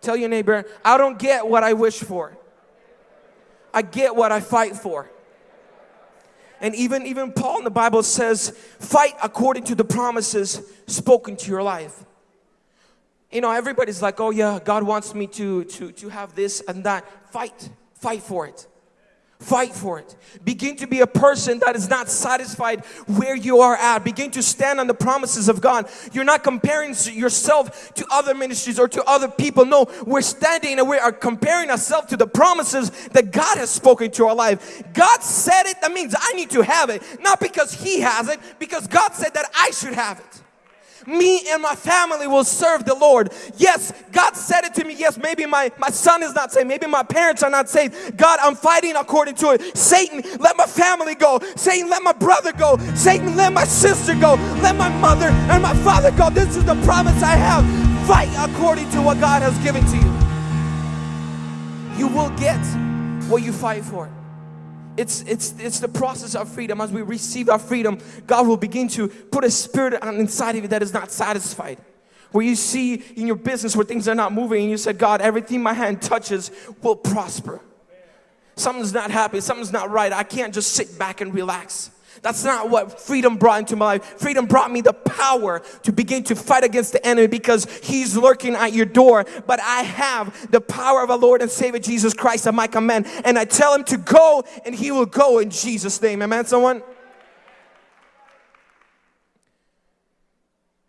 Tell your neighbor, I don't get what I wish for. I get what I fight for. And even, even Paul in the Bible says, fight according to the promises spoken to your life. You know, everybody's like, oh yeah, God wants me to, to, to have this and that. Fight, fight for it. Fight for it. Begin to be a person that is not satisfied where you are at. Begin to stand on the promises of God. You're not comparing yourself to other ministries or to other people. No, we're standing and we are comparing ourselves to the promises that God has spoken to our life. God said it, that means I need to have it. Not because He has it, because God said that I should have it me and my family will serve the Lord. Yes, God said it to me. Yes, maybe my, my son is not saved. Maybe my parents are not saved. God, I'm fighting according to it. Satan, let my family go. Satan, let my brother go. Satan, let my sister go. Let my mother and my father go. This is the promise I have. Fight according to what God has given to you. You will get what you fight for. It's, it's, it's the process of freedom. As we receive our freedom, God will begin to put a spirit inside of you that is not satisfied. Where you see in your business where things are not moving and you said, God, everything my hand touches will prosper. Something's not happy, something's not right. I can't just sit back and relax. That's not what freedom brought into my life. Freedom brought me the power to begin to fight against the enemy because he's lurking at your door. But I have the power of our Lord and Savior Jesus Christ at my command. And I tell him to go and he will go in Jesus' name. Amen, someone?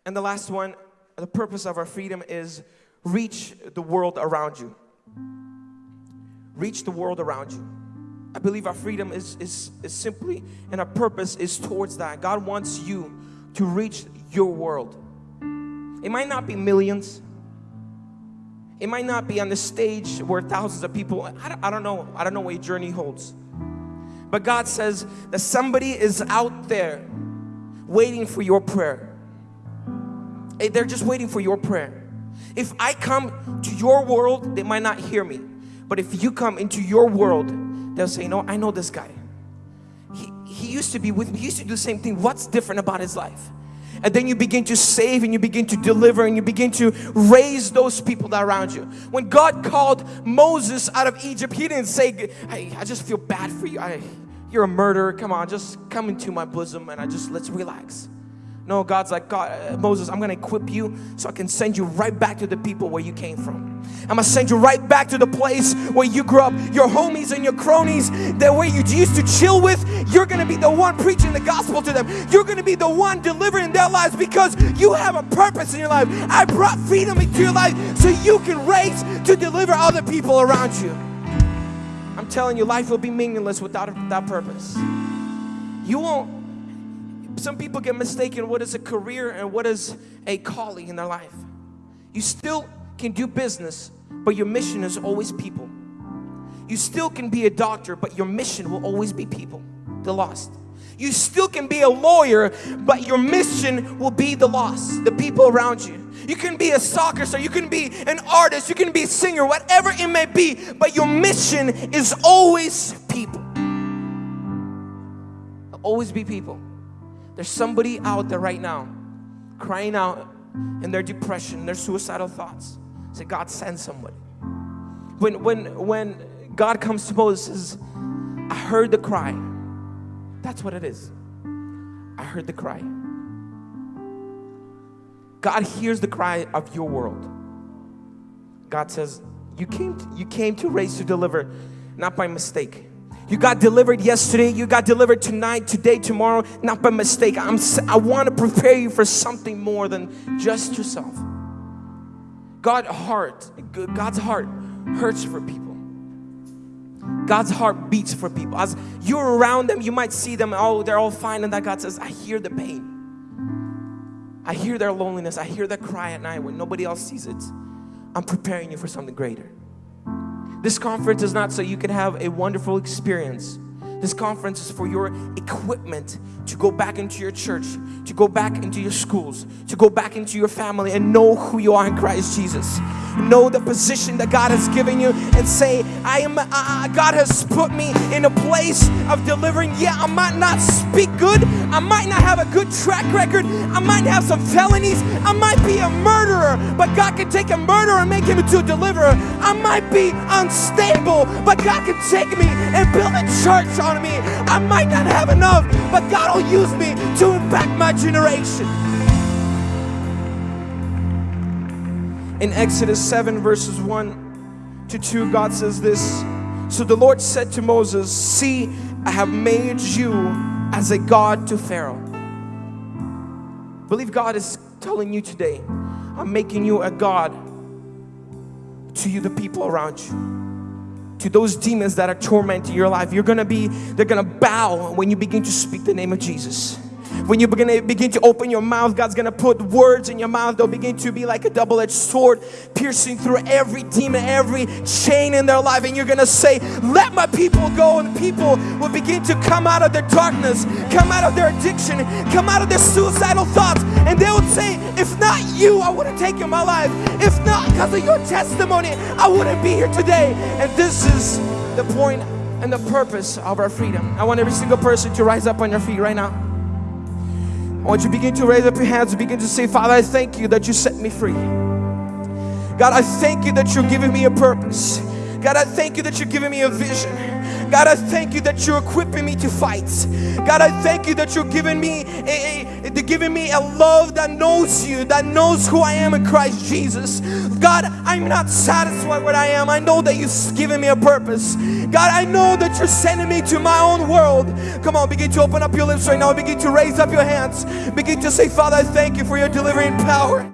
And the last one, the purpose of our freedom is reach the world around you. Reach the world around you. I believe our freedom is, is, is simply, and our purpose is towards that. God wants you to reach your world. It might not be millions. It might not be on the stage where thousands of people, I don't, I don't know, I don't know what your journey holds. But God says that somebody is out there waiting for your prayer. Eh, they're just waiting for your prayer. If I come to your world, they might not hear me. But if you come into your world, they'll say, no, I know this guy. He, he used to be with me, he used to do the same thing. What's different about his life? And then you begin to save and you begin to deliver and you begin to raise those people that around you. When God called Moses out of Egypt, he didn't say, hey, I just feel bad for you. I, you're a murderer. Come on, just come into my bosom and I just, let's relax. No, God's like, God, uh, Moses, I'm gonna equip you so I can send you right back to the people where you came from. I'm gonna send you right back to the place where you grew up. Your homies and your cronies, that way you used to chill with, you're gonna be the one preaching the gospel to them. You're gonna be the one delivering their lives because you have a purpose in your life. I brought freedom into your life so you can raise to deliver other people around you. I'm telling you, life will be meaningless without, without purpose. You won't some people get mistaken what is a career and what is a calling in their life. You still can do business, but your mission is always people. You still can be a doctor, but your mission will always be people, the lost. You still can be a lawyer, but your mission will be the lost, the people around you. You can be a soccer star, you can be an artist, you can be a singer, whatever it may be, but your mission is always people. Always be people. There's somebody out there right now crying out in their depression, their suicidal thoughts. Say, God, send somebody. When, when, when God comes to Moses, I heard the cry. That's what it is. I heard the cry. God hears the cry of your world. God says, you came, to, you came to raise to deliver, not by mistake. You got delivered yesterday, you got delivered tonight, today, tomorrow, not by mistake. I'm, I want to prepare you for something more than just yourself. God heart, God's heart hurts for people. God's heart beats for people. As you're around them, you might see them, oh, they're all fine, and that God says, I hear the pain. I hear their loneliness. I hear their cry at night when nobody else sees it. I'm preparing you for something greater. This conference is not so you can have a wonderful experience. This conference is for your equipment to go back into your church, to go back into your schools, to go back into your family and know who you are in Christ Jesus. Know the position that God has given you and say, I am, uh, God has put me in a place of delivering. Yeah, I might not speak good, I might not have a good track record. I might have some felonies. I might be a murderer, but God can take a murderer and make him into a deliverer. I might be unstable, but God can take me and build a church on me. I might not have enough, but God will use me to impact my generation. In Exodus 7, verses 1 to 2, God says this So the Lord said to Moses, See, I have made you as a God to Pharaoh. Believe God is telling you today, I'm making you a God to you, the people around you. To those demons that are tormenting your life, you're gonna be, they're gonna bow when you begin to speak the name of Jesus. When you begin to, begin to open your mouth, God's gonna put words in your mouth. They'll begin to be like a double-edged sword, piercing through every demon, every chain in their life. And you're gonna say, let my people go. And people will begin to come out of their darkness, come out of their addiction, come out of their suicidal thoughts. And they would say, if not you, I would have taken my life. If not because of your testimony, I wouldn't be here today. And this is the point and the purpose of our freedom. I want every single person to rise up on your feet right now. I want you to begin to raise up your hands and begin to say, Father, I thank you that you set me free. God, I thank you that you're giving me a purpose. God, I thank you that you're giving me a vision. God, I thank you that you're equipping me to fight. God, I thank you that you're giving me a, a, giving me a love that knows you, that knows who I am in Christ Jesus. God, I'm not satisfied with I am. I know that you've given me a purpose. God, I know that you're sending me to my own world. Come on, begin to open up your lips right now. Begin to raise up your hands. Begin to say, Father, I thank you for your delivering power.